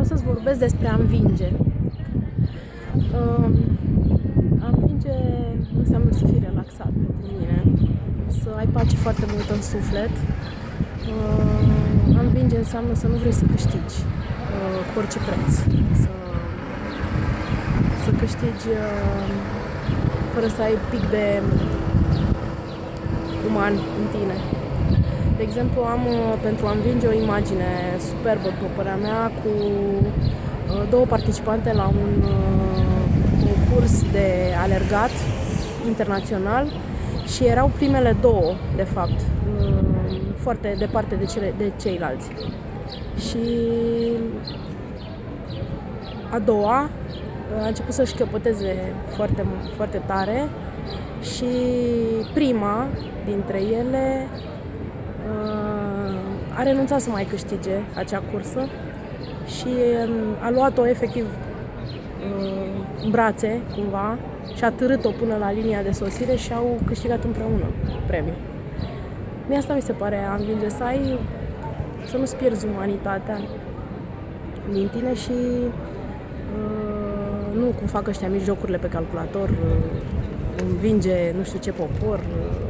vreau să-ți vorbesc despre a învinge. Uh, a învinge înseamnă să fii relaxat pentru mine, să ai pace foarte mult în suflet. Uh, a învinge înseamnă să nu vrei să câștigi uh, cu orice preț. Să, să câștigi uh, fără să ai pic de uman în tine. De exemplu, am uh, pentru a învinge o imagine superbă, după părerea mea, cu uh, două participante la un uh, concurs de alergat internațional și erau primele două, de fapt, foarte departe de, cele, de ceilalți. Și a doua a început să-și căpăteze foarte, foarte tare și prima dintre ele a renunțat să mai câștige acea cursă și um, a luat-o efectiv um, în brațe, cumva, și a târât-o până la linia de sosire și au câștigat împreună premiul. Mie asta mi se pare a învinge, să ai, să nu-ți pierzi umanitatea din tine și uh, nu cum fac ăștia mici jocurile pe calculator, uh, învinge nu știu ce popor, uh,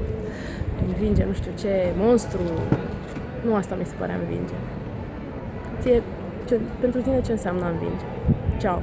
învinge nu știu ce monstru, nu asta mi se pare a învinge. Ție, ce, pentru tine ce înseamnă a învinge? Ciao!